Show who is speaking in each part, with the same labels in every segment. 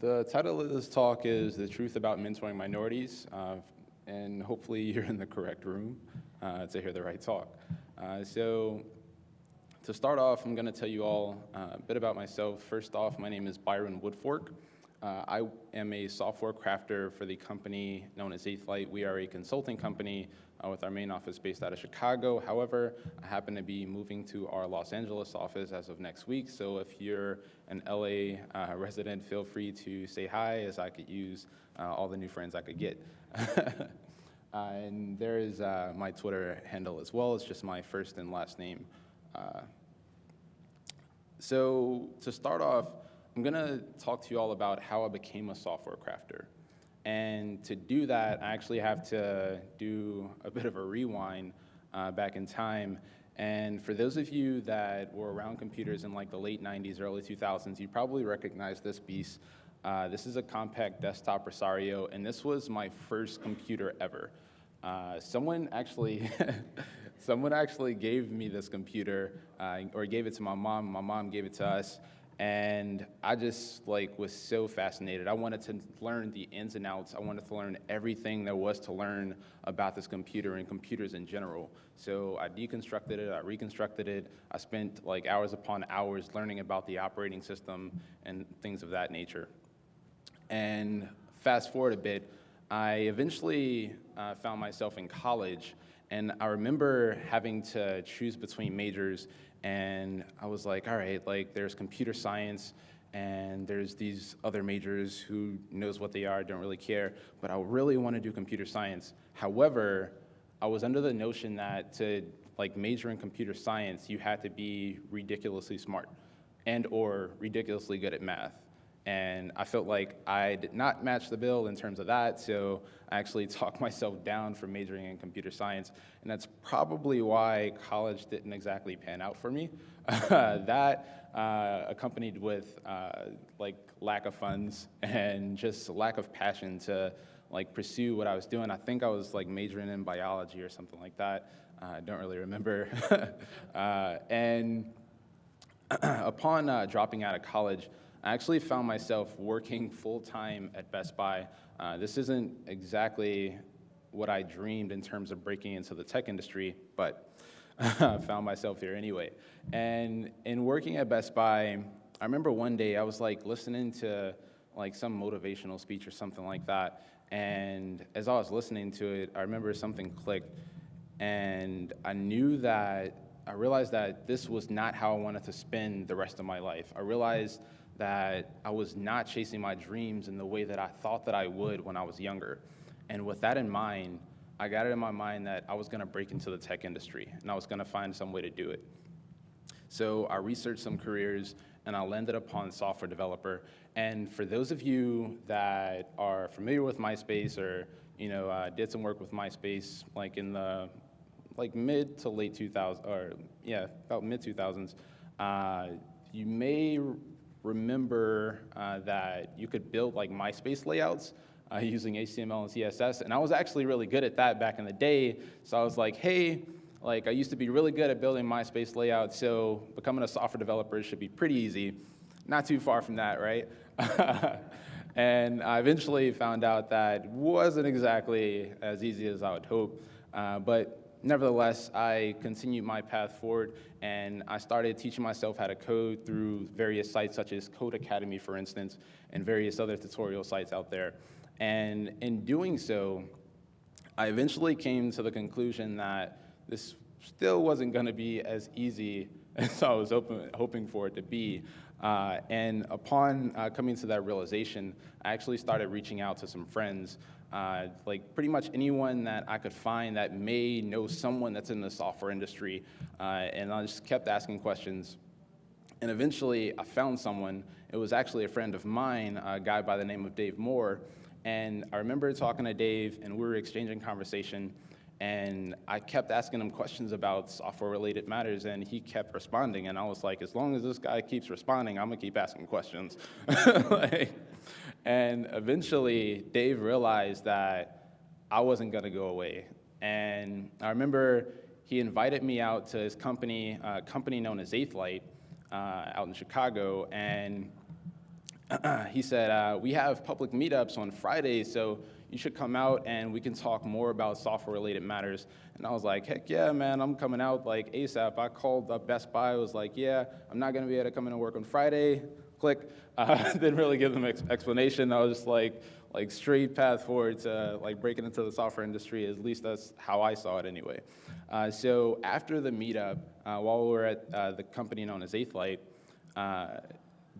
Speaker 1: The title of this talk is The Truth About Mentoring Minorities, uh, and hopefully you're in the correct room uh, to hear the right talk. Uh, so to start off, I'm gonna tell you all uh, a bit about myself. First off, my name is Byron Woodfork. Uh, I am a software crafter for the company known as Eighth Light. We are a consulting company uh, with our main office based out of Chicago. However, I happen to be moving to our Los Angeles office as of next week. So if you're an LA uh, resident, feel free to say hi as I could use uh, all the new friends I could get. Uh, and there is uh, my Twitter handle as well. It's just my first and last name. so to start off, I'm gonna talk to you all about how I became a software crafter. And to do that, I actually have to do a bit of a rewind uh, back in time. And for those of you that were around computers in like the late 90s, early 2000s, you probably recognize this beast. Uh, this is a Compaq desktop Presario, and this was my first computer ever. Uh, someone actually, someone actually gave me this computer, uh, or gave it to my mom. My mom gave it to us and I just like was so fascinated. I wanted to learn the ins and outs. I wanted to learn everything there was to learn about this computer and computers in general. So I deconstructed it, I reconstructed it. I spent like hours upon hours learning about the operating system and things of that nature. And fast forward a bit, I eventually uh, found myself in college and I remember having to choose between majors and I was like, all right, like there's computer science and there's these other majors who knows what they are, don't really care, but I really want to do computer science. However, I was under the notion that to like major in computer science, you had to be ridiculously smart and or ridiculously good at math. And I felt like I did not match the bill in terms of that, so I actually talked myself down from majoring in computer science. And that's probably why college didn't exactly pan out for me. that uh, accompanied with uh, like lack of funds and just lack of passion to like pursue what I was doing. I think I was like majoring in biology or something like that. Uh, I don't really remember. Uh, and upon uh, dropping out of college, I actually found myself working full-time at Best Buy. Uh, this isn't exactly what I dreamed in terms of breaking into the tech industry, but I found myself here anyway. And in working at Best Buy, I remember one day I was like listening to like some motivational speech or something like that. And as I was listening to it, I remember something clicked and I knew that, I realized that this was not how I wanted to spend the rest of my life. I realized that I was not chasing my dreams in the way that I thought that I would when I was younger. And with that in mind, I got it in my mind that I was gonna break into the tech industry and I was gonna find some way to do it. So I researched some careers and I landed upon software developer. And for those of you that are familiar with MySpace or you know uh, did some work with MySpace like in the like mid to late 2000s or yeah about mid 2000s, uh, you may remember uh, that you could build like MySpace layouts uh, using HTML and CSS, and I was actually really good at that back in the day. So I was like, hey, like I used to be really good at building MySpace layouts, so becoming a software developer should be pretty easy. Not too far from that, right? and I eventually found out that wasn't exactly as easy as I would hope. Uh, but nevertheless, I continued my path forward and I started teaching myself how to code through various sites such as Codecademy, for instance, and various other tutorial sites out there. And in doing so, I eventually came to the conclusion that this still wasn't going to be as easy as I was open, hoping for it to be. Uh, and upon uh, coming to that realization, I actually started reaching out to some friends uh, like pretty much anyone that I could find that may know someone that's in the software industry. Uh, and I just kept asking questions. And eventually I found someone. It was actually a friend of mine, a guy by the name of Dave Moore. And I remember talking to Dave and we were exchanging conversation. And I kept asking him questions about software related matters and he kept responding. And I was like, as long as this guy keeps responding, I'm gonna keep asking questions. like, and eventually, Dave realized that I wasn't gonna go away. And I remember he invited me out to his company, a company known as Eighth Light, uh, out in Chicago, and he said, uh, we have public meetups on Fridays, so you should come out and we can talk more about software-related matters. And I was like, heck yeah, man, I'm coming out like ASAP. I called up Best Buy, I was like, yeah, I'm not gonna be able to come in and work on Friday, click. Uh, didn't really give them ex explanation. I was just like, like straight path forward to like breaking into the software industry, at least that's how I saw it anyway. Uh, so after the meetup, uh, while we were at uh, the company known as Eighth Light, uh,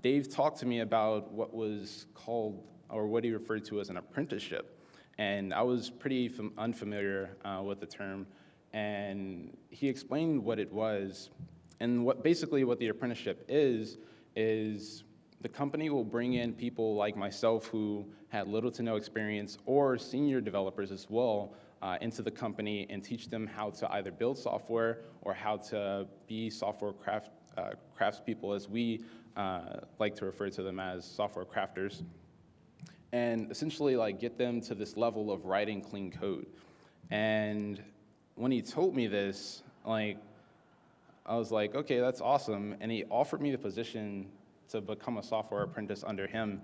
Speaker 1: Dave talked to me about what was called, or what he referred to as an apprenticeship. And I was pretty unfamiliar uh, with the term. And he explained what it was. And what basically what the apprenticeship is, is the company will bring in people like myself who had little to no experience or senior developers as well uh, into the company and teach them how to either build software or how to be software craft, uh, craftspeople as we uh, like to refer to them as software crafters, and essentially like get them to this level of writing clean code. And when he told me this, like, I was like, okay, that's awesome. And he offered me the position to become a software apprentice under him.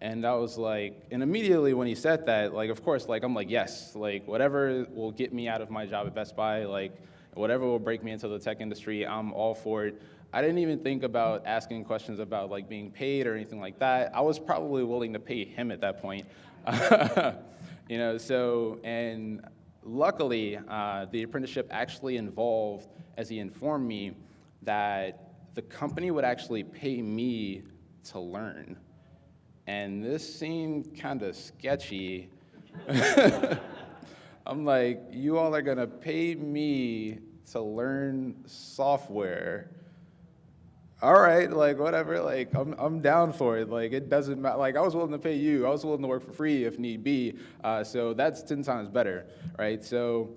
Speaker 1: And I was like, and immediately when he said that, like, of course, like, I'm like, yes, like, whatever will get me out of my job at Best Buy, like, whatever will break me into the tech industry, I'm all for it. I didn't even think about asking questions about like being paid or anything like that. I was probably willing to pay him at that point. you know, so, and luckily, uh, the apprenticeship actually involved, as he informed me, that the company would actually pay me to learn. And this seemed kind of sketchy. I'm like, you all are gonna pay me to learn software all right, like whatever, like I'm, I'm down for it. Like it doesn't matter. Like I was willing to pay you. I was willing to work for free if need be. Uh, so that's 10 times better, right? So,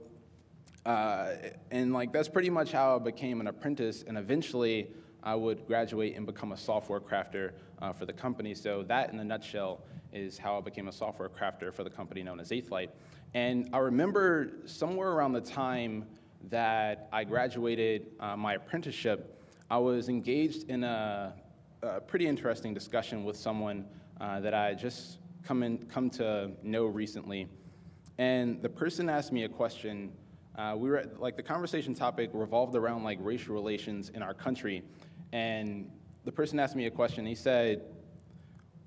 Speaker 1: uh, and like that's pretty much how I became an apprentice. And eventually I would graduate and become a software crafter uh, for the company. So that in a nutshell is how I became a software crafter for the company known as Eighth Light. And I remember somewhere around the time that I graduated uh, my apprenticeship, I was engaged in a, a pretty interesting discussion with someone uh, that I had just come, in, come to know recently. And the person asked me a question. Uh, we were like the conversation topic revolved around like racial relations in our country. And the person asked me a question. He said,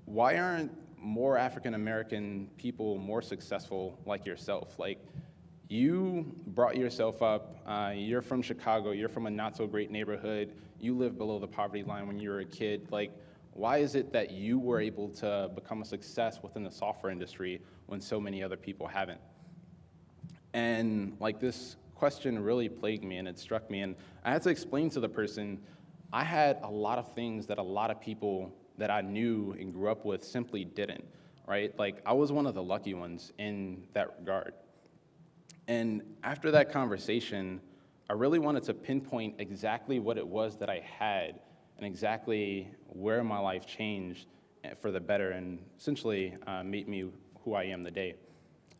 Speaker 1: why aren't more African American people more successful like yourself? Like, you brought yourself up, uh, you're from Chicago, you're from a not so great neighborhood, you live below the poverty line when you were a kid. Like, why is it that you were able to become a success within the software industry when so many other people haven't? And like this question really plagued me and it struck me. And I had to explain to the person, I had a lot of things that a lot of people that I knew and grew up with simply didn't, right? Like I was one of the lucky ones in that regard. And after that conversation, I really wanted to pinpoint exactly what it was that I had and exactly where my life changed for the better and essentially uh, made me who I am today.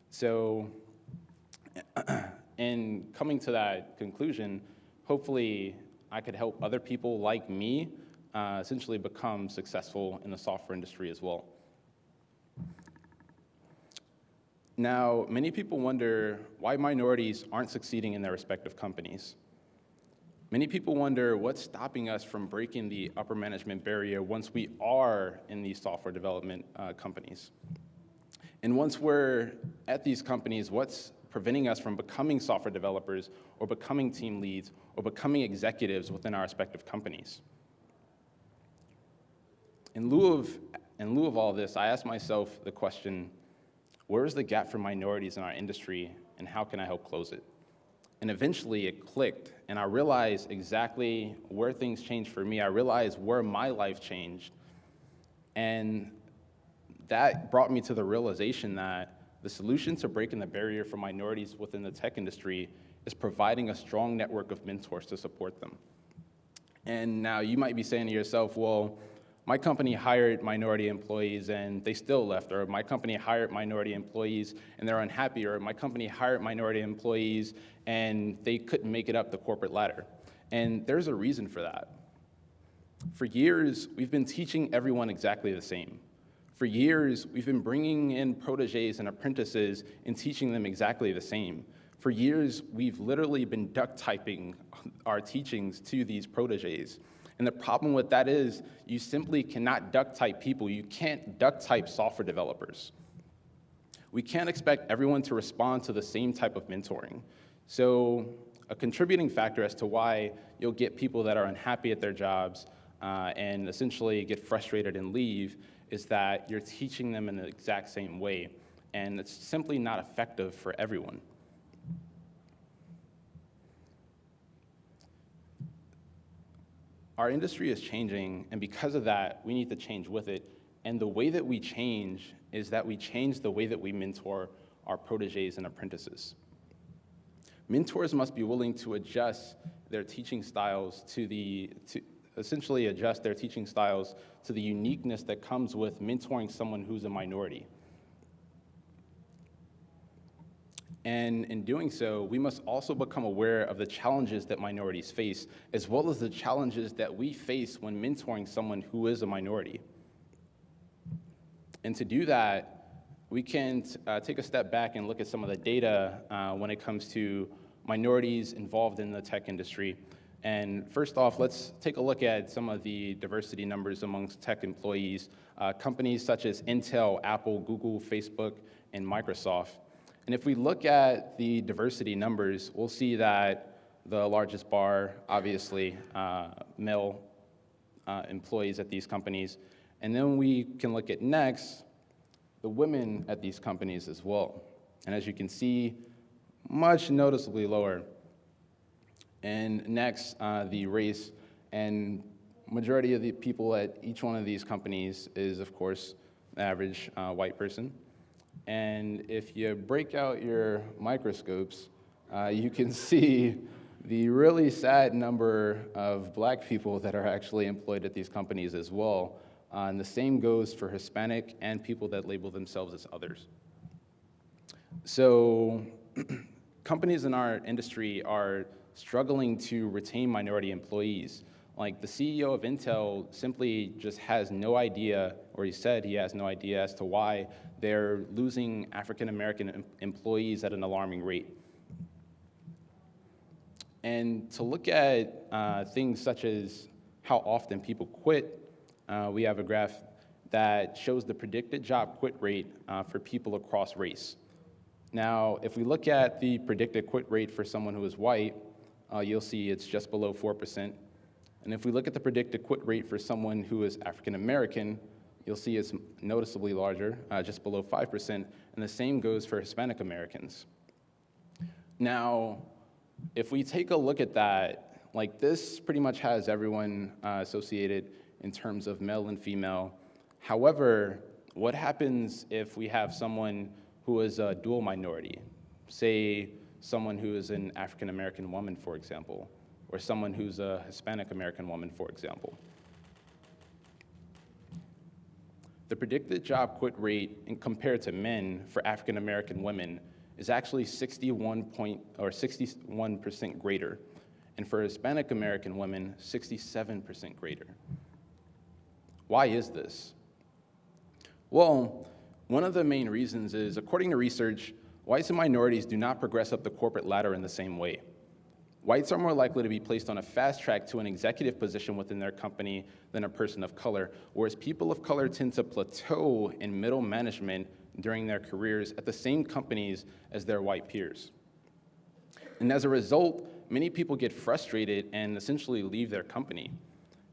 Speaker 1: So in coming to that conclusion, hopefully I could help other people like me uh, essentially become successful in the software industry as well. Now, many people wonder why minorities aren't succeeding in their respective companies. Many people wonder what's stopping us from breaking the upper management barrier once we are in these software development uh, companies. And once we're at these companies, what's preventing us from becoming software developers or becoming team leads or becoming executives within our respective companies? In lieu of, in lieu of all this, I asked myself the question, where is the gap for minorities in our industry and how can I help close it? And eventually it clicked and I realized exactly where things changed for me. I realized where my life changed. And that brought me to the realization that the solution to breaking the barrier for minorities within the tech industry is providing a strong network of mentors to support them. And now you might be saying to yourself, well, my company hired minority employees and they still left, or my company hired minority employees and they're unhappy, or my company hired minority employees and they couldn't make it up the corporate ladder. And there's a reason for that. For years, we've been teaching everyone exactly the same. For years, we've been bringing in proteges and apprentices and teaching them exactly the same. For years, we've literally been duck typing our teachings to these proteges. And the problem with that is you simply cannot duck type people. You can't duck type software developers. We can't expect everyone to respond to the same type of mentoring. So a contributing factor as to why you'll get people that are unhappy at their jobs uh, and essentially get frustrated and leave is that you're teaching them in the exact same way. And it's simply not effective for everyone. Our industry is changing, and because of that, we need to change with it. And the way that we change is that we change the way that we mentor our proteges and apprentices. Mentors must be willing to adjust their teaching styles to the, to essentially adjust their teaching styles to the uniqueness that comes with mentoring someone who's a minority. And in doing so, we must also become aware of the challenges that minorities face, as well as the challenges that we face when mentoring someone who is a minority. And to do that, we can uh, take a step back and look at some of the data uh, when it comes to minorities involved in the tech industry. And first off, let's take a look at some of the diversity numbers amongst tech employees. Uh, companies such as Intel, Apple, Google, Facebook, and Microsoft and if we look at the diversity numbers, we'll see that the largest bar, obviously, uh, male uh, employees at these companies. And then we can look at next, the women at these companies as well. And as you can see, much noticeably lower. And next, uh, the race. And majority of the people at each one of these companies is, of course, average uh, white person. And if you break out your microscopes, uh, you can see the really sad number of black people that are actually employed at these companies as well. Uh, and the same goes for Hispanic and people that label themselves as others. So companies in our industry are struggling to retain minority employees. Like the CEO of Intel simply just has no idea, or he said he has no idea as to why they're losing African American employees at an alarming rate. And to look at uh, things such as how often people quit, uh, we have a graph that shows the predicted job quit rate uh, for people across race. Now, if we look at the predicted quit rate for someone who is white, uh, you'll see it's just below 4%. And if we look at the predicted quit rate for someone who is African American, you'll see it's noticeably larger, uh, just below 5%, and the same goes for Hispanic Americans. Now, if we take a look at that, like this pretty much has everyone uh, associated in terms of male and female. However, what happens if we have someone who is a dual minority? Say someone who is an African American woman, for example or someone who's a Hispanic American woman, for example. The predicted job quit rate in compared to men for African American women is actually 61 point, or 61% greater, and for Hispanic American women, 67% greater. Why is this? Well, one of the main reasons is, according to research, whites and minorities do not progress up the corporate ladder in the same way. Whites are more likely to be placed on a fast track to an executive position within their company than a person of color, whereas people of color tend to plateau in middle management during their careers at the same companies as their white peers. And as a result, many people get frustrated and essentially leave their company.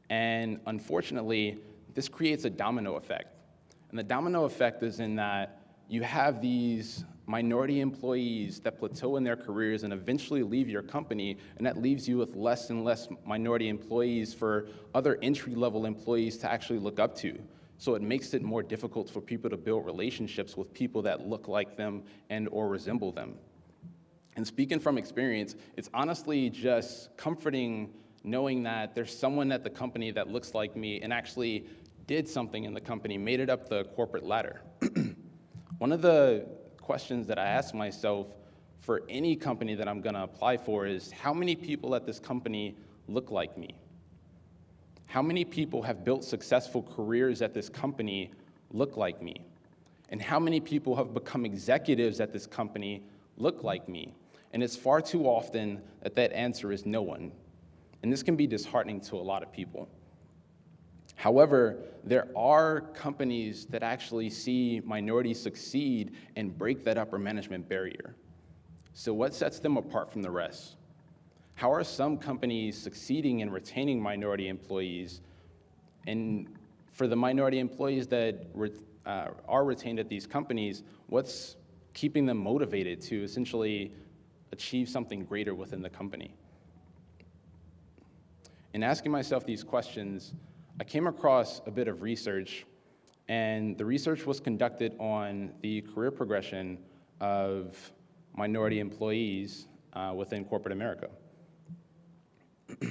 Speaker 1: And unfortunately, this creates a domino effect. And the domino effect is in that you have these minority employees that plateau in their careers and eventually leave your company, and that leaves you with less and less minority employees for other entry-level employees to actually look up to. So it makes it more difficult for people to build relationships with people that look like them and or resemble them. And speaking from experience, it's honestly just comforting knowing that there's someone at the company that looks like me and actually did something in the company, made it up the corporate ladder. One of the questions that I ask myself for any company that I'm going to apply for is how many people at this company look like me? how many people have built successful careers at this company look like me? And how many people have become executives at this company look like me? And it's far too often that that answer is no one. And this can be disheartening to a lot of people. However, there are companies that actually see minorities succeed and break that upper management barrier. So what sets them apart from the rest? How are some companies succeeding in retaining minority employees? And for the minority employees that uh, are retained at these companies, what's keeping them motivated to essentially achieve something greater within the company? In asking myself these questions, I came across a bit of research, and the research was conducted on the career progression of minority employees uh, within corporate America.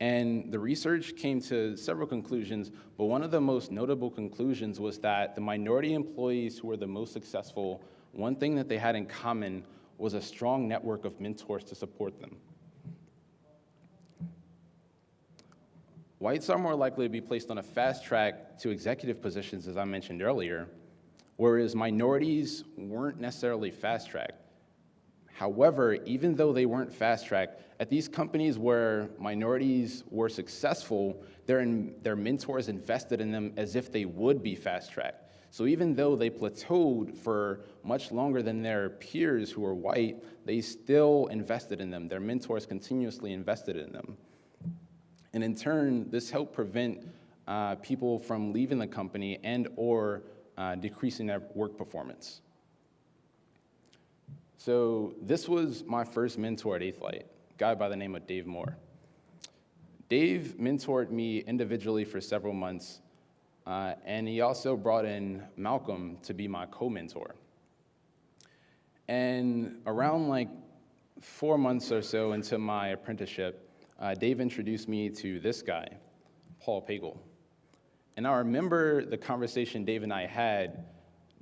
Speaker 1: and the research came to several conclusions, but one of the most notable conclusions was that the minority employees who were the most successful, one thing that they had in common was a strong network of mentors to support them. Whites are more likely to be placed on a fast track to executive positions, as I mentioned earlier, whereas minorities weren't necessarily fast tracked. However, even though they weren't fast tracked, at these companies where minorities were successful, their, their mentors invested in them as if they would be fast tracked. So even though they plateaued for much longer than their peers who were white, they still invested in them. Their mentors continuously invested in them. And in turn, this helped prevent uh, people from leaving the company and or uh, decreasing their work performance. So this was my first mentor at Eighth Light, a guy by the name of Dave Moore. Dave mentored me individually for several months, uh, and he also brought in Malcolm to be my co-mentor. And around like four months or so into my apprenticeship, uh, Dave introduced me to this guy, Paul Pagel. And I remember the conversation Dave and I had.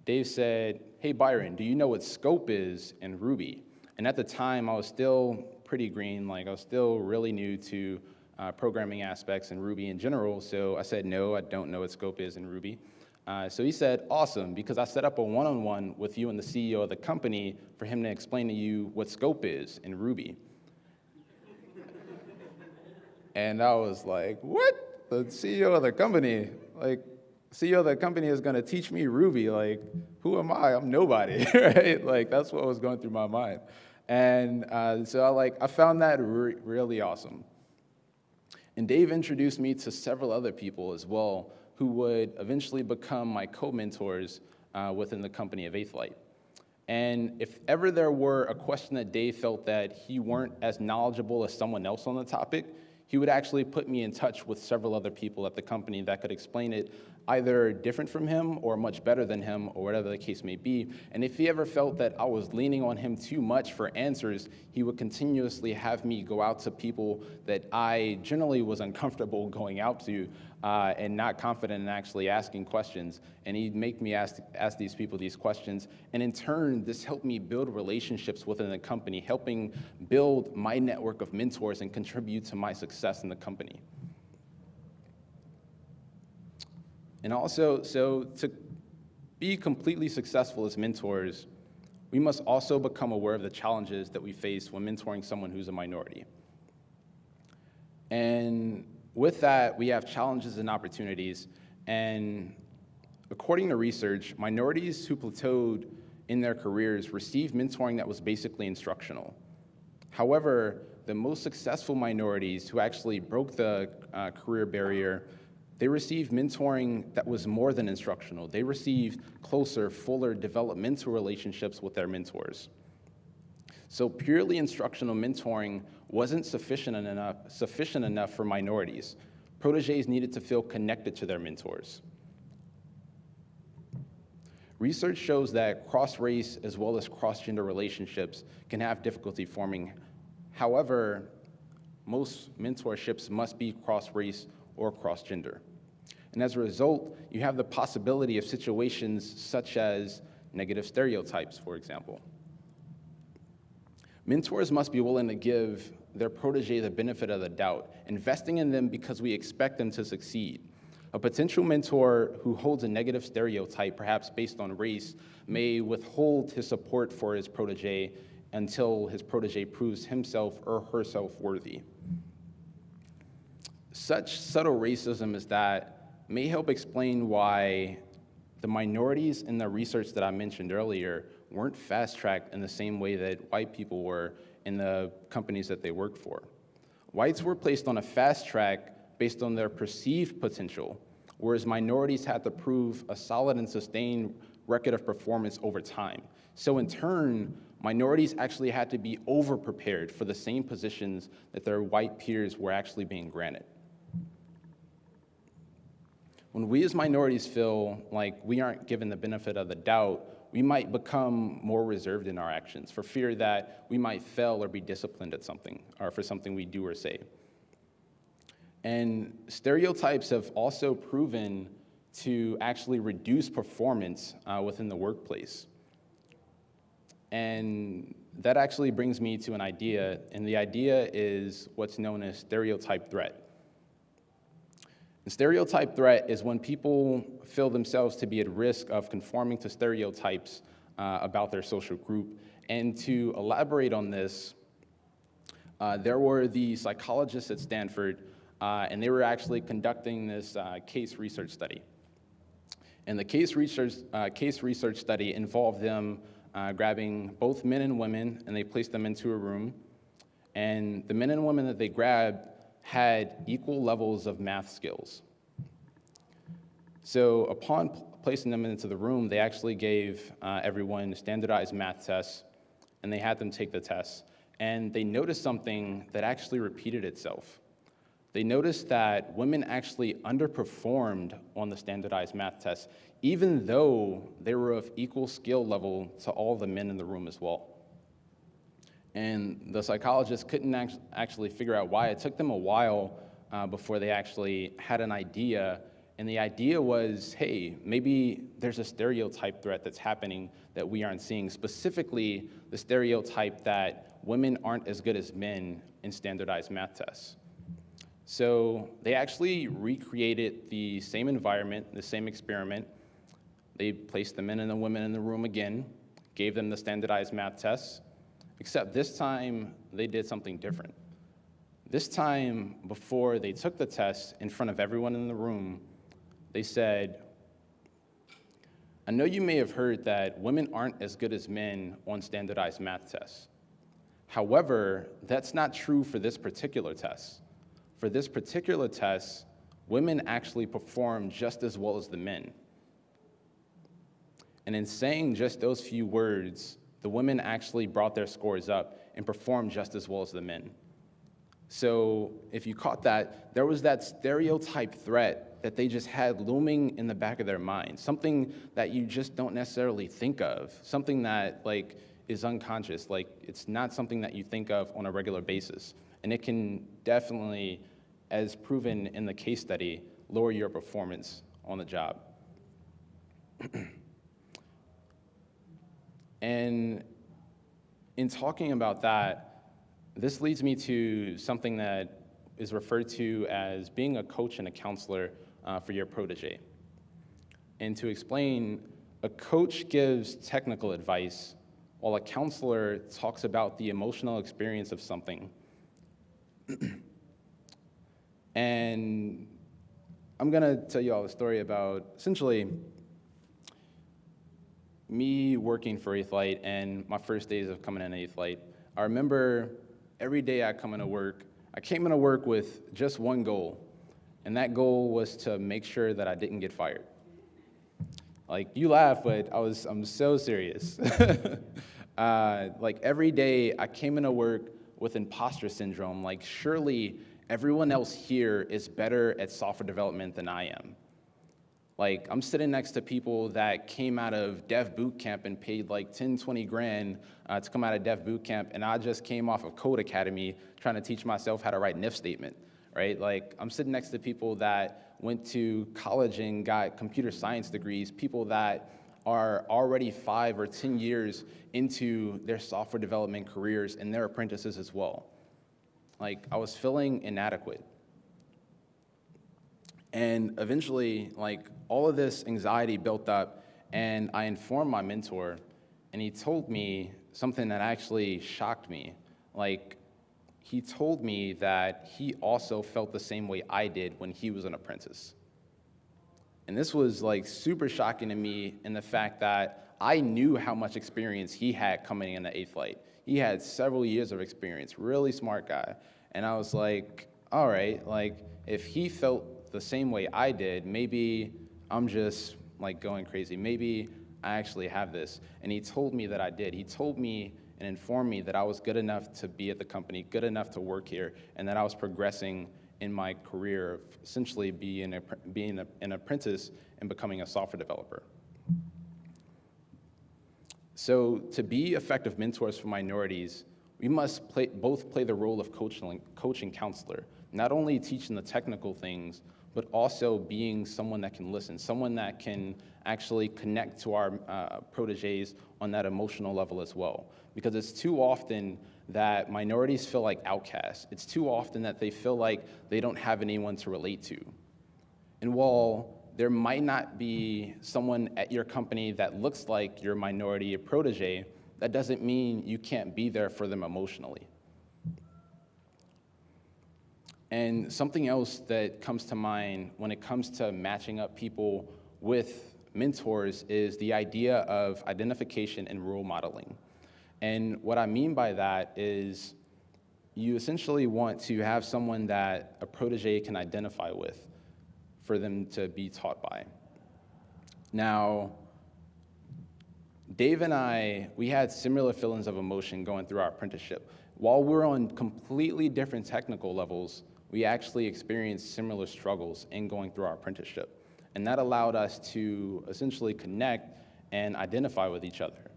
Speaker 1: Dave said, hey, Byron, do you know what scope is in Ruby? And at the time, I was still pretty green, like I was still really new to uh, programming aspects in Ruby in general, so I said, no, I don't know what scope is in Ruby. Uh, so he said, awesome, because I set up a one-on-one -on -one with you and the CEO of the company for him to explain to you what scope is in Ruby. And I was like, what? The CEO of the company, like, CEO of the company is gonna teach me Ruby. Like, who am I? I'm nobody, right? Like, that's what was going through my mind. And uh, so I like, I found that re really awesome. And Dave introduced me to several other people as well who would eventually become my co-mentors uh, within the company of Eighth Light. And if ever there were a question that Dave felt that he weren't as knowledgeable as someone else on the topic, he would actually put me in touch with several other people at the company that could explain it either different from him or much better than him or whatever the case may be. And if he ever felt that I was leaning on him too much for answers, he would continuously have me go out to people that I generally was uncomfortable going out to uh, and not confident in actually asking questions. And he'd make me ask, ask these people these questions. And in turn, this helped me build relationships within the company, helping build my network of mentors and contribute to my success in the company. And also, so to be completely successful as mentors, we must also become aware of the challenges that we face when mentoring someone who's a minority. And with that, we have challenges and opportunities. And according to research, minorities who plateaued in their careers received mentoring that was basically instructional. However, the most successful minorities who actually broke the uh, career barrier they received mentoring that was more than instructional. They received closer, fuller developmental relationships with their mentors. So purely instructional mentoring wasn't sufficient enough, sufficient enough for minorities. Proteges needed to feel connected to their mentors. Research shows that cross-race as well as cross-gender relationships can have difficulty forming. However, most mentorships must be cross-race or cross-gender. And as a result, you have the possibility of situations such as negative stereotypes, for example. Mentors must be willing to give their protege the benefit of the doubt, investing in them because we expect them to succeed. A potential mentor who holds a negative stereotype, perhaps based on race, may withhold his support for his protege until his protege proves himself or herself worthy. Such subtle racism as that may help explain why the minorities in the research that I mentioned earlier weren't fast tracked in the same way that white people were in the companies that they worked for. Whites were placed on a fast track based on their perceived potential, whereas minorities had to prove a solid and sustained record of performance over time. So in turn, minorities actually had to be over-prepared for the same positions that their white peers were actually being granted. When we as minorities feel like we aren't given the benefit of the doubt, we might become more reserved in our actions for fear that we might fail or be disciplined at something or for something we do or say. And stereotypes have also proven to actually reduce performance uh, within the workplace. And that actually brings me to an idea, and the idea is what's known as stereotype threat. Stereotype threat is when people feel themselves to be at risk of conforming to stereotypes uh, about their social group. And to elaborate on this, uh, there were the psychologists at Stanford, uh, and they were actually conducting this uh, case research study. And the case research, uh, case research study involved them uh, grabbing both men and women, and they placed them into a room. And the men and women that they grabbed had equal levels of math skills. So upon placing them into the room, they actually gave uh, everyone standardized math tests, and they had them take the tests. And they noticed something that actually repeated itself. They noticed that women actually underperformed on the standardized math tests, even though they were of equal skill level to all the men in the room as well. And the psychologists couldn't act actually figure out why. It took them a while uh, before they actually had an idea. And the idea was hey, maybe there's a stereotype threat that's happening that we aren't seeing, specifically the stereotype that women aren't as good as men in standardized math tests. So they actually recreated the same environment, the same experiment. They placed the men and the women in the room again, gave them the standardized math tests, except this time they did something different. This time, before they took the test in front of everyone in the room, they said, I know you may have heard that women aren't as good as men on standardized math tests. However, that's not true for this particular test for this particular test, women actually perform just as well as the men. And in saying just those few words, the women actually brought their scores up and performed just as well as the men. So if you caught that, there was that stereotype threat that they just had looming in the back of their mind, something that you just don't necessarily think of, something that like is unconscious, like it's not something that you think of on a regular basis. And it can definitely as proven in the case study, lower your performance on the job. and in talking about that, this leads me to something that is referred to as being a coach and a counselor uh, for your protege. And to explain, a coach gives technical advice, while a counselor talks about the emotional experience of something. And I'm gonna tell you all a story about essentially me working for Eighth Light and my first days of coming in Eighth Light. I remember every day I come into work, I came into work with just one goal, and that goal was to make sure that I didn't get fired. Like you laugh, but I was I'm so serious. uh, like every day I came into work with imposter syndrome. Like surely everyone else here is better at software development than I am. Like, I'm sitting next to people that came out of dev boot camp and paid like 10, 20 grand uh, to come out of dev boot camp, and I just came off of Codecademy trying to teach myself how to write an if statement, right? Like, I'm sitting next to people that went to college and got computer science degrees, people that are already five or 10 years into their software development careers and their apprentices as well. like I was feeling inadequate. And eventually, like all of this anxiety built up, and I informed my mentor, and he told me something that actually shocked me. Like, he told me that he also felt the same way I did when he was an apprentice. And this was like super shocking to me in the fact that I knew how much experience he had coming in the Eighth Light. He had several years of experience, really smart guy. And I was like, all right, like if he felt the same way I did, maybe I'm just like going crazy. Maybe I actually have this. And he told me that I did. He told me and informed me that I was good enough to be at the company, good enough to work here, and that I was progressing in my career of essentially being, a, being a, an apprentice and becoming a software developer. So to be effective mentors for minorities, we must play, both play the role of coach, coach and counselor, not only teaching the technical things, but also being someone that can listen, someone that can actually connect to our uh, proteges on that emotional level as well. Because it's too often that minorities feel like outcasts. It's too often that they feel like they don't have anyone to relate to. And while there might not be someone at your company that looks like your minority protege, that doesn't mean you can't be there for them emotionally. And something else that comes to mind when it comes to matching up people with mentors is the idea of identification and role modeling. And what I mean by that is you essentially want to have someone that a protege can identify with for them to be taught by. Now, Dave and I, we had similar feelings of emotion going through our apprenticeship. While we're on completely different technical levels, we actually experienced similar struggles in going through our apprenticeship. And that allowed us to essentially connect and identify with each other.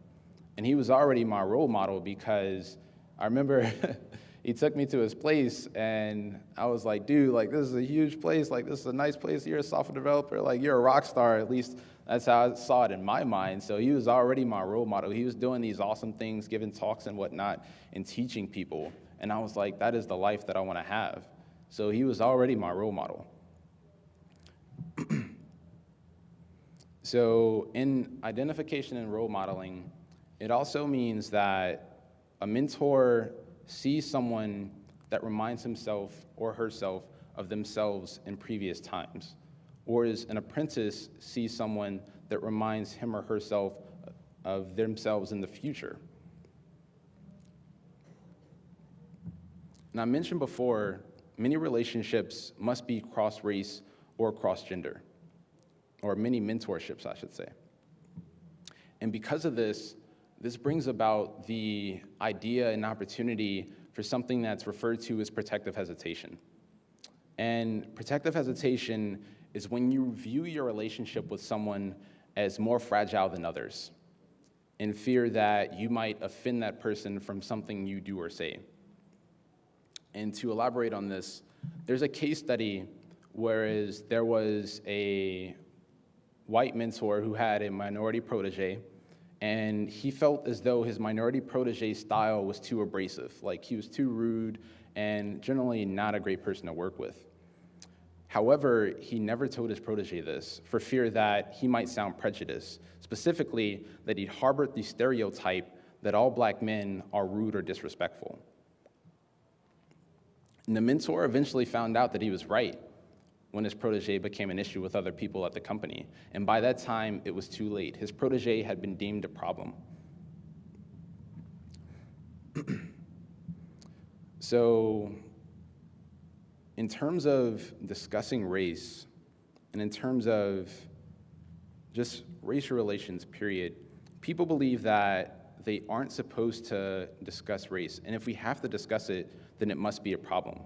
Speaker 1: And he was already my role model because I remember he took me to his place and I was like, dude, like this is a huge place. Like this is a nice place. You're a software developer. Like you're a rock star. At least that's how I saw it in my mind. So he was already my role model. He was doing these awesome things, giving talks and whatnot, and teaching people. And I was like, that is the life that I want to have. So he was already my role model. so in identification and role modeling, it also means that a mentor sees someone that reminds himself or herself of themselves in previous times, or as an apprentice sees someone that reminds him or herself of themselves in the future. And I mentioned before many relationships must be cross race or cross gender, or many mentorships, I should say. And because of this, this brings about the idea and opportunity for something that's referred to as protective hesitation. And protective hesitation is when you view your relationship with someone as more fragile than others, in fear that you might offend that person from something you do or say. And to elaborate on this, there's a case study whereas there was a white mentor who had a minority protege, and he felt as though his minority protege style was too abrasive, like he was too rude and generally not a great person to work with. However, he never told his protege this for fear that he might sound prejudiced, specifically that he harbored the stereotype that all black men are rude or disrespectful. And the mentor eventually found out that he was right when his protege became an issue with other people at the company. And by that time, it was too late. His protege had been deemed a problem. so, in terms of discussing race, and in terms of just racial relations, period, people believe that they aren't supposed to discuss race. And if we have to discuss it, then it must be a problem.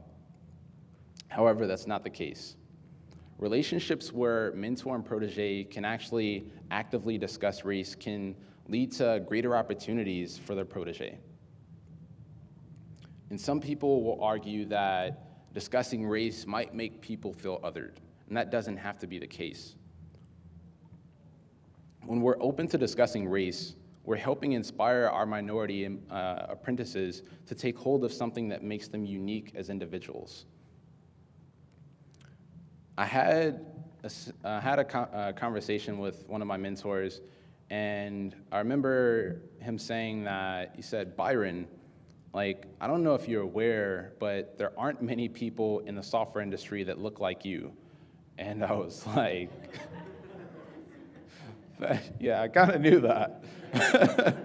Speaker 1: However, that's not the case. Relationships where mentor and protege can actually actively discuss race can lead to greater opportunities for their protege. And some people will argue that discussing race might make people feel othered, and that doesn't have to be the case. When we're open to discussing race, we're helping inspire our minority uh, apprentices to take hold of something that makes them unique as individuals. I had a, uh, had a, co a conversation with one of my mentors, and I remember him saying that he said, Byron, like, I don't know if you're aware, but there aren't many people in the software industry that look like you. And I was like, yeah, I kind of knew that.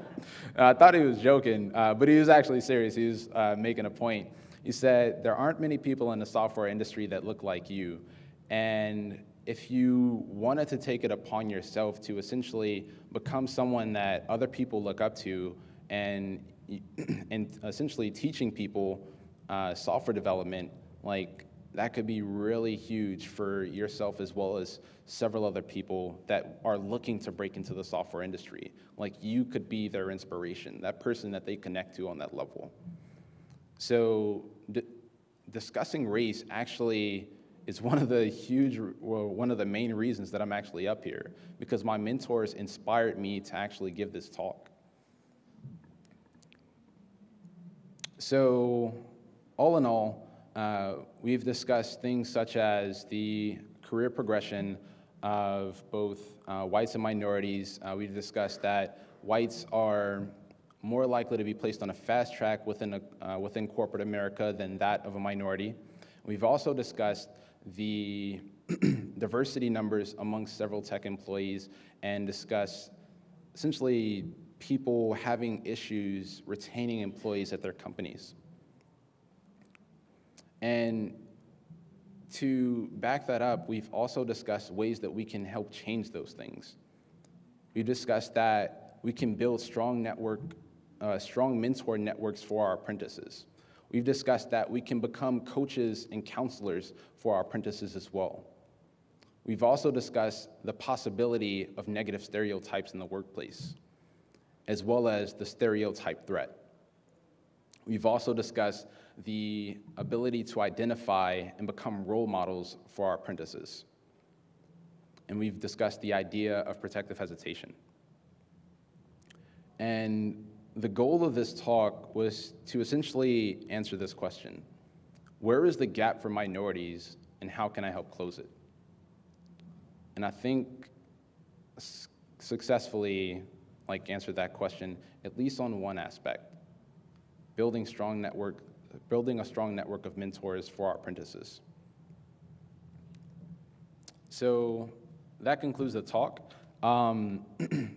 Speaker 1: I thought he was joking, uh, but he was actually serious. He was uh, making a point. He said, There aren't many people in the software industry that look like you. And if you wanted to take it upon yourself to essentially become someone that other people look up to and, and essentially teaching people uh, software development, like that could be really huge for yourself as well as several other people that are looking to break into the software industry. Like you could be their inspiration, that person that they connect to on that level. So discussing race actually is one of the huge, well, one of the main reasons that I'm actually up here, because my mentors inspired me to actually give this talk. So all in all, uh, we've discussed things such as the career progression of both uh, whites and minorities. Uh, we've discussed that whites are more likely to be placed on a fast track within, a, uh, within corporate America than that of a minority. We've also discussed the diversity numbers amongst several tech employees and discussed essentially people having issues retaining employees at their companies. And to back that up, we've also discussed ways that we can help change those things. We've discussed that we can build strong network, uh, strong mentor networks for our apprentices. We've discussed that we can become coaches and counselors for our apprentices as well. We've also discussed the possibility of negative stereotypes in the workplace, as well as the stereotype threat. We've also discussed the ability to identify and become role models for our apprentices. And we've discussed the idea of protective hesitation. And the goal of this talk was to essentially answer this question. Where is the gap for minorities and how can I help close it? And I think successfully like answered that question, at least on one aspect, building strong network building a strong network of mentors for our apprentices. So that concludes the talk. Um,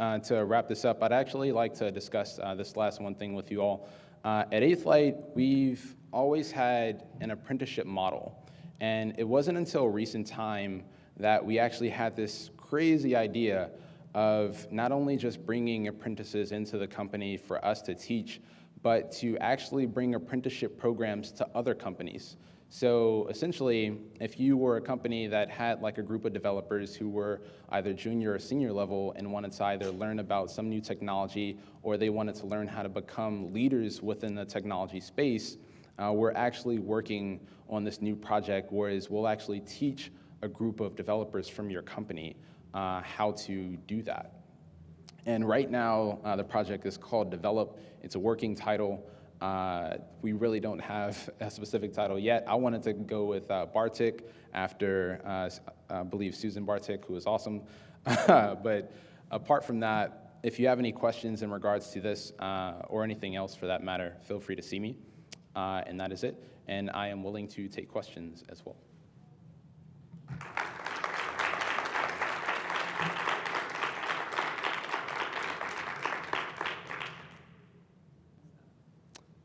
Speaker 1: uh, to wrap this up, I'd actually like to discuss uh, this last one thing with you all. Uh, at Eighth Light, we've always had an apprenticeship model. And it wasn't until recent time that we actually had this crazy idea of not only just bringing apprentices into the company for us to teach, but to actually bring apprenticeship programs to other companies. So essentially, if you were a company that had like a group of developers who were either junior or senior level and wanted to either learn about some new technology or they wanted to learn how to become leaders within the technology space, uh, we're actually working on this new project, whereas we'll actually teach a group of developers from your company uh, how to do that. And right now, uh, the project is called Develop. It's a working title. Uh, we really don't have a specific title yet. I wanted to go with uh, Bartik after, uh, I believe, Susan Bartik, who is awesome. but apart from that, if you have any questions in regards to this uh, or anything else for that matter, feel free to see me. Uh, and that is it. And I am willing to take questions as well.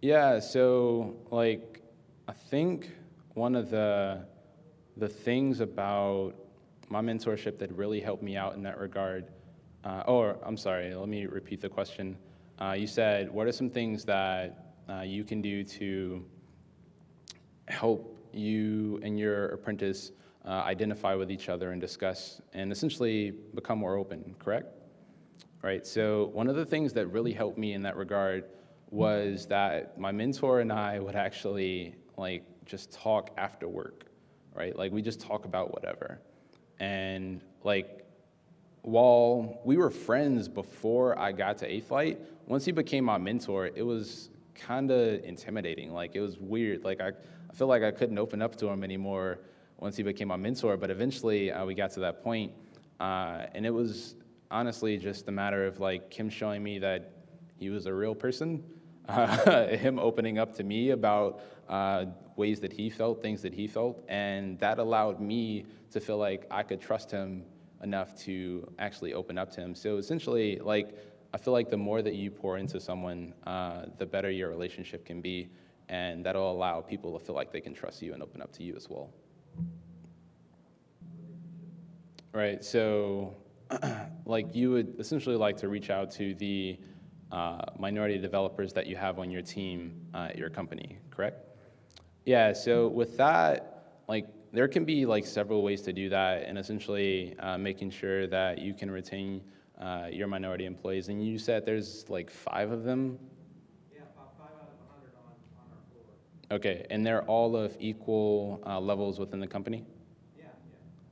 Speaker 1: Yeah, so like I think one of the the things about my mentorship that really helped me out in that regard, uh, or I'm sorry, let me repeat the question. Uh, you said, what are some things that uh, you can do to help you and your apprentice uh, identify with each other and discuss and essentially become more open, correct? Right, so one of the things that really helped me in that regard was that my mentor and I would actually like just talk after work, right? Like we just talk about whatever. And like while we were friends before I got to Eighth Light, once he became my mentor, it was kind of intimidating. Like it was weird. Like I, I feel like I couldn't open up to him anymore once he became my mentor. But eventually, uh, we got to that point, uh, and it was honestly just a matter of like him showing me that he was a real person, uh, him opening up to me about uh, ways that he felt, things that he felt, and that allowed me to feel like I could trust him enough to actually open up to him. So essentially, like I feel like the more that you pour into someone, uh, the better your relationship can be, and that'll allow people to feel like they can trust you and open up to you as well. Right. So, like you would essentially like to reach out to the uh, minority developers that you have on your team uh, at your company, correct? Yeah. So with that, like there can be like several ways to do that, and essentially uh, making sure that you can retain uh, your minority employees. And you said there's like five of them.
Speaker 2: Yeah, five out of hundred on, on our floor.
Speaker 1: Okay, and they're all of equal uh, levels within the company.
Speaker 2: Yeah,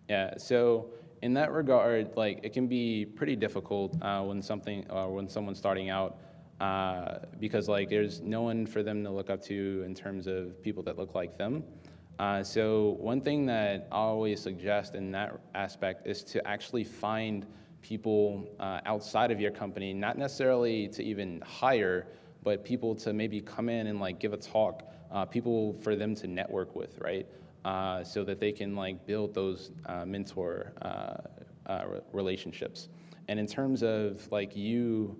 Speaker 2: yeah.
Speaker 1: Yeah. So in that regard, like it can be pretty difficult uh, when something uh, when someone's starting out. Uh, because like there's no one for them to look up to in terms of people that look like them. Uh, so one thing that I always suggest in that aspect is to actually find people uh, outside of your company, not necessarily to even hire, but people to maybe come in and like give a talk, uh, people for them to network with, right? Uh, so that they can like build those uh, mentor uh, uh, relationships. And in terms of like you,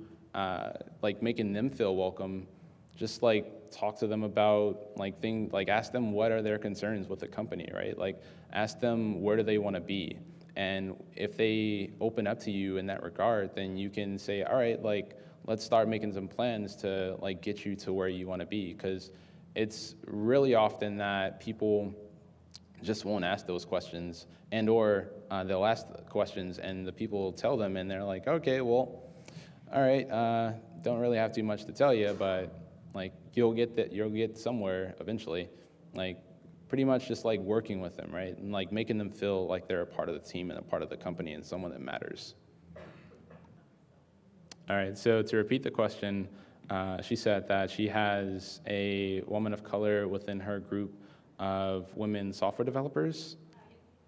Speaker 1: like making them feel welcome, just like talk to them about like things like ask them what are their concerns with the company right? Like ask them where do they want to be? And if they open up to you in that regard then you can say all right like let's start making some plans to like get you to where you want to be. Because it's really often that people just won't ask those questions and or uh, they'll ask questions and the people tell them and they're like okay well all right uh, don't really have too much to tell you but like you'll get that you'll get somewhere eventually. Like pretty much just like working with them, right? And like making them feel like they're a part of the team and a part of the company and someone that matters. All right, so to repeat the question, uh, she said that she has a woman of color within her group of women software developers.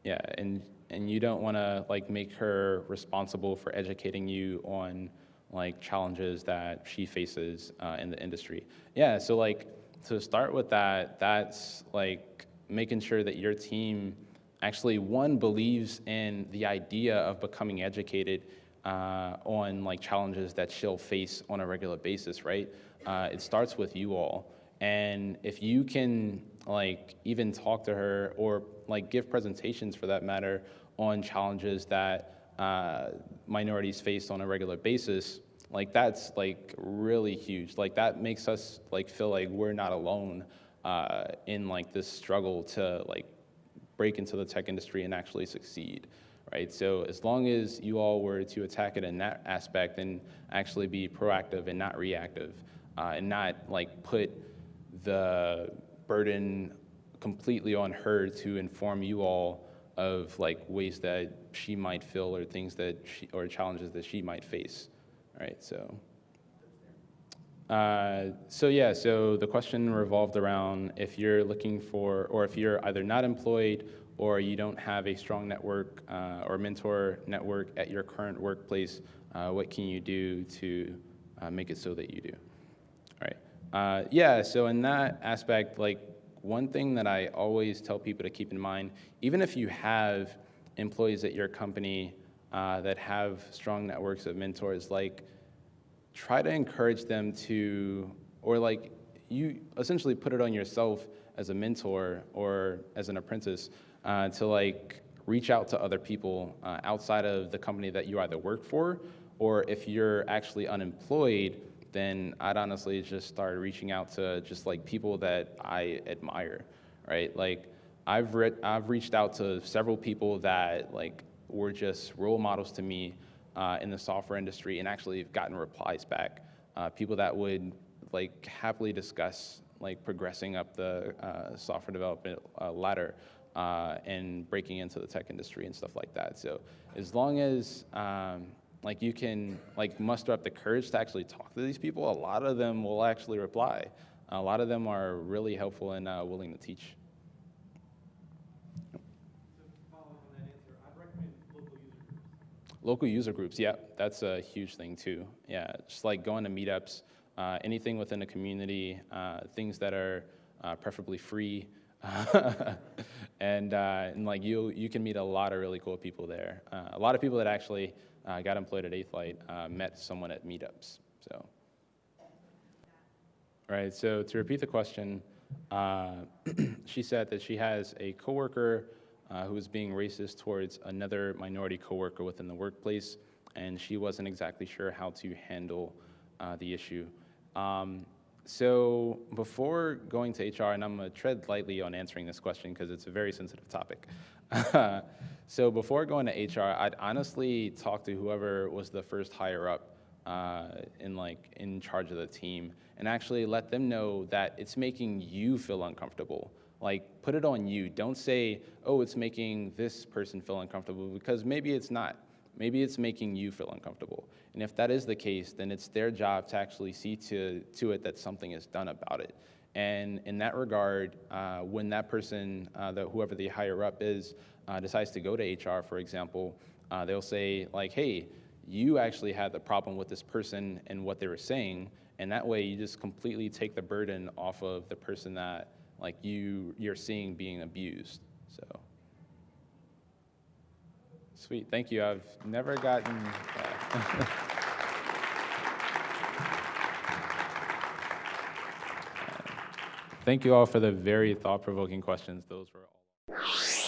Speaker 1: Yeah, and and you don't want to like make her responsible for educating you on like challenges that she faces uh, in the industry. Yeah, so like to start with that, that's like making sure that your team actually one believes in the idea of becoming educated uh, on like challenges that she'll face on a regular basis, right? Uh, it starts with you all, and if you can like even talk to her or like give presentations for that matter on challenges that uh, minorities face on a regular basis, like that's like really huge. Like that makes us like feel like we're not alone uh, in like this struggle to like break into the tech industry and actually succeed, right? So as long as you all were to attack it in that aspect and actually be proactive and not reactive, uh, and not like put the burden completely on her to inform you all of like ways that she might feel or things that she or challenges that she might face right? So, uh, so yeah, so the question revolved around if you're looking for, or if you're either not employed or you don't have a strong network uh, or mentor network at your current workplace, uh, what can you do to uh, make it so that you do? Uh, yeah, so in that aspect, like one thing that I always tell people to keep in mind, even if you have employees at your company uh, that have strong networks of mentors, like try to encourage them to, or like you essentially put it on yourself as a mentor or as an apprentice uh, to like reach out to other people uh, outside of the company that you either work for, or if you're actually unemployed, then I'd honestly just start reaching out to just like people that I admire, right? Like I've re- I've reached out to several people that like were just role models to me uh, in the software industry and actually have gotten replies back. Uh, people that would like happily discuss like progressing up the uh, software development uh, ladder uh, and breaking into the tech industry and stuff like that. So as long as um, like you can like muster up the courage to actually talk to these people, a lot of them will actually reply. A lot of them are really helpful and uh, willing to teach.
Speaker 2: Local user groups,
Speaker 1: yeah, that's a huge thing too. Yeah, just like going to meetups, uh, anything within the community, uh, things that are uh, preferably free, and uh, and like you you can meet a lot of really cool people there. Uh, a lot of people that actually got employed at Eighth Light uh, met someone at meetups. So, right. So to repeat the question, uh, she said that she has a coworker uh, who was being racist towards another minority coworker within the workplace, and she wasn't exactly sure how to handle the issue. Um, so before going to HR, and I'm gonna tread lightly on answering this question because it's a very sensitive topic. so before going to HR, I'd honestly talk to whoever was the first higher up uh, in like in charge of the team, and actually let them know that it's making you feel uncomfortable. Like put it on you. Don't say, "Oh, it's making this person feel uncomfortable," because maybe it's not. Maybe it's making you feel uncomfortable. And if that is the case, then it's their job to actually see to, to it that something is done about it. And in that regard, uh, when that person, uh, the, whoever the higher up is, uh, decides to go to HR, for example, uh, they'll say, like, hey, you actually had the problem with this person and what they were saying. And that way, you just completely take the burden off of the person that, like, you, you're seeing being abused. So. Sweet, thank you. I've never gotten. thank you all for the very thought provoking questions. Those were all.